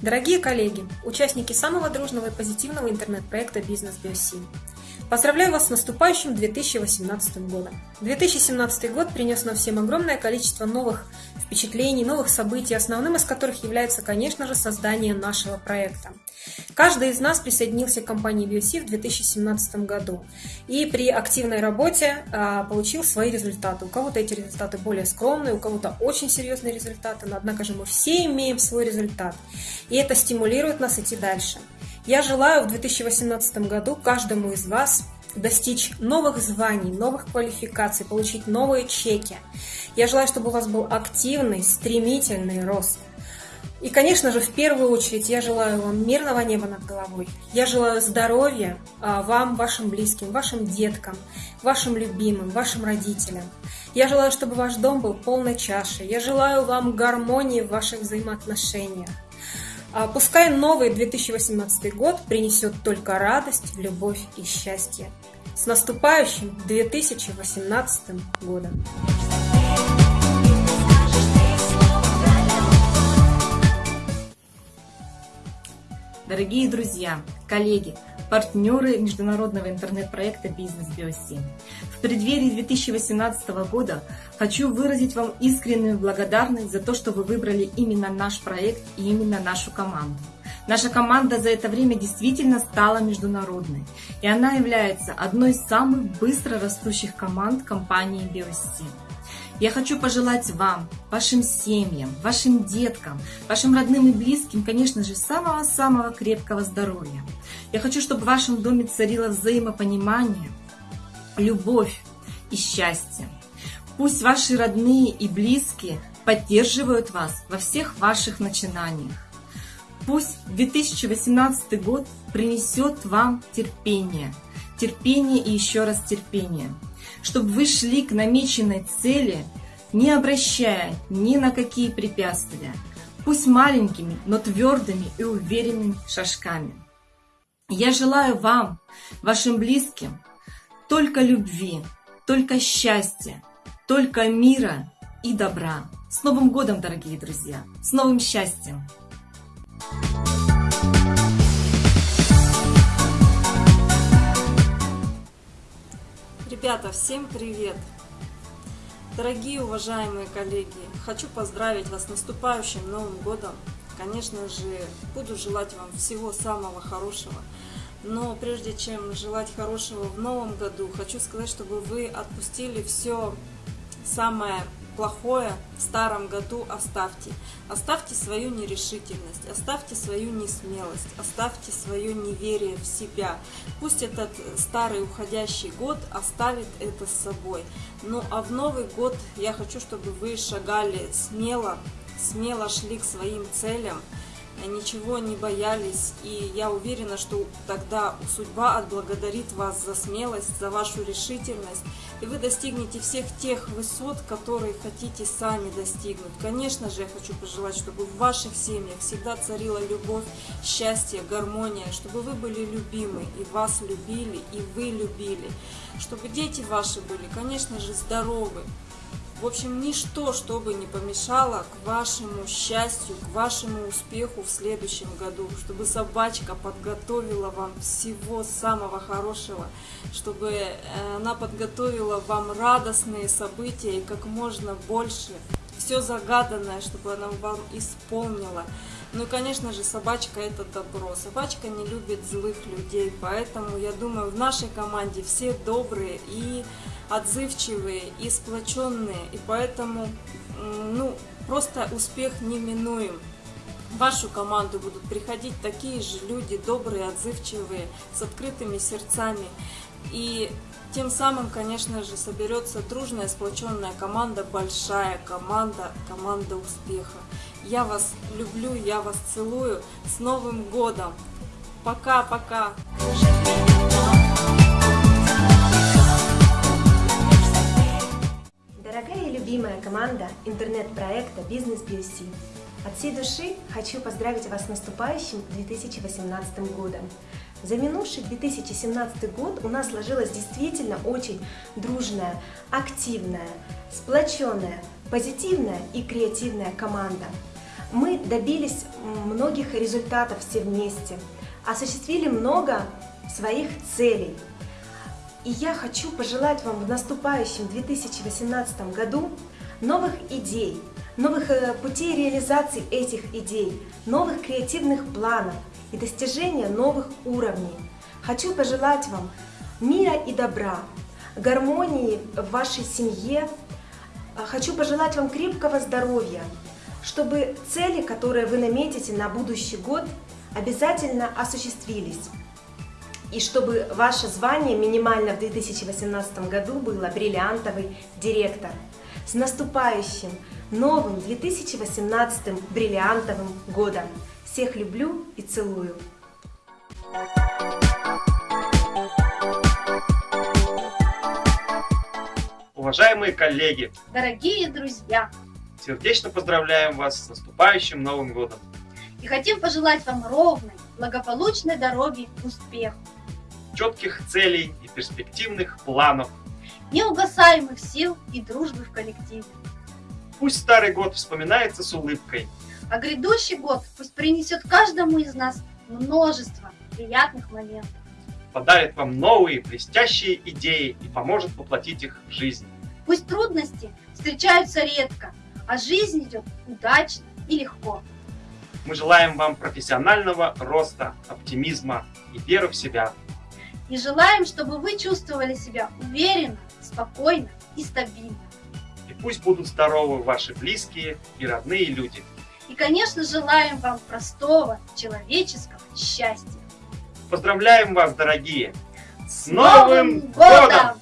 Дорогие коллеги, участники самого дружного и позитивного интернет-проекта «Бизнес Биоси», Поздравляю вас с наступающим 2018 годом. 2017 год принес нам всем огромное количество новых впечатлений, новых событий, основным из которых является, конечно же, создание нашего проекта. Каждый из нас присоединился к компании BioC в 2017 году и при активной работе а, получил свои результаты. У кого-то эти результаты более скромные, у кого-то очень серьезные результаты, но однако же мы все имеем свой результат. И это стимулирует нас идти дальше. Я желаю в 2018 году каждому из вас достичь новых званий, новых квалификаций, получить новые чеки. Я желаю, чтобы у вас был активный, стремительный рост. И, конечно же, в первую очередь я желаю вам мирного неба над головой. Я желаю здоровья а, вам, вашим близким, вашим деткам, вашим любимым, вашим родителям. Я желаю, чтобы ваш дом был полной чашей. Я желаю вам гармонии в ваших взаимоотношениях. А пускай новый 2018 год принесет только радость, любовь и счастье. С наступающим 2018 годом! Дорогие друзья, коллеги, партнеры международного интернет-проекта «Бизнес Биоси». В преддверии 2018 года хочу выразить вам искреннюю благодарность за то, что вы выбрали именно наш проект и именно нашу команду. Наша команда за это время действительно стала международной, и она является одной из самых быстро растущих команд компании Биоси. Я хочу пожелать вам, вашим семьям, вашим деткам, вашим родным и близким, конечно же, самого-самого крепкого здоровья. Я хочу, чтобы в вашем доме царило взаимопонимание, любовь и счастье. Пусть ваши родные и близкие поддерживают вас во всех ваших начинаниях. Пусть 2018 год принесет вам терпение, терпение и еще раз терпение – чтобы вы шли к намеченной цели, не обращая ни на какие препятствия, пусть маленькими, но твердыми и уверенными шажками. Я желаю вам, вашим близким, только любви, только счастья, только мира и добра. С Новым годом, дорогие друзья! С новым счастьем! Ребята, всем привет! Дорогие уважаемые коллеги, хочу поздравить вас с наступающим Новым Годом. Конечно же, буду желать вам всего самого хорошего. Но прежде чем желать хорошего в Новом году, хочу сказать, чтобы вы отпустили все самое плохое в старом году оставьте. Оставьте свою нерешительность, оставьте свою несмелость, оставьте свое неверие в себя. Пусть этот старый уходящий год оставит это с собой. Ну а в Новый год я хочу, чтобы вы шагали смело, смело шли к своим целям, ничего не боялись, и я уверена, что тогда судьба отблагодарит вас за смелость, за вашу решительность, и вы достигнете всех тех высот, которые хотите сами достигнуть. Конечно же, я хочу пожелать, чтобы в ваших семьях всегда царила любовь, счастье, гармония, чтобы вы были любимы, и вас любили, и вы любили, чтобы дети ваши были, конечно же, здоровы, в общем, ничто, чтобы не помешало к вашему счастью, к вашему успеху в следующем году, чтобы собачка подготовила вам всего самого хорошего, чтобы э, она подготовила вам радостные события и как можно больше все загаданное, чтобы она вам исполнила. Ну конечно же, собачка это добро. Собачка не любит злых людей, поэтому, я думаю, в нашей команде все добрые и отзывчивые, и сплоченные, и поэтому, ну, просто успех неминуем. В вашу команду будут приходить такие же люди, добрые, отзывчивые, с открытыми сердцами. И тем самым, конечно же, соберется дружная, сплоченная команда, большая команда, команда успеха. Я вас люблю, я вас целую. С Новым годом! Пока-пока! Дорогая и любимая команда интернет-проекта «Бизнес BSC», от всей души хочу поздравить вас с наступающим 2018 годом. За минувший 2017 год у нас сложилась действительно очень дружная, активная, сплоченная, позитивная и креативная команда. Мы добились многих результатов все вместе, осуществили много своих целей. И я хочу пожелать вам в наступающем 2018 году новых идей, новых э, путей реализации этих идей, новых креативных планов и достижения новых уровней. Хочу пожелать вам мира и добра, гармонии в вашей семье. А хочу пожелать вам крепкого здоровья, чтобы цели, которые вы наметите на будущий год, обязательно осуществились. И чтобы ваше звание минимально в 2018 году было бриллиантовый директор. С наступающим новым 2018 бриллиантовым годом! Всех люблю и целую! Уважаемые коллеги, Дорогие друзья, сердечно поздравляем вас с наступающим Новым Годом. и хотим пожелать вам ровной, благополучной дороги к успеху, Четких целей и перспективных планов. неугасаемых сил и дружбы в коллективе. Пусть старый год вспоминается с улыбкой. А грядущий год пусть принесет каждому из нас множество приятных моментов. подарит вам новые блестящие идеи и поможет воплотить их в жизнь. Пусть трудности встречаются редко, а жизнь идет удачно и легко. Мы желаем вам профессионального роста, оптимизма и веры в себя. И желаем, чтобы вы чувствовали себя уверенно, спокойно и стабильно. И пусть будут здоровы ваши близкие и родные люди. И, конечно, желаем вам простого человеческого счастья. Поздравляем вас, дорогие! С Новым Новым годом!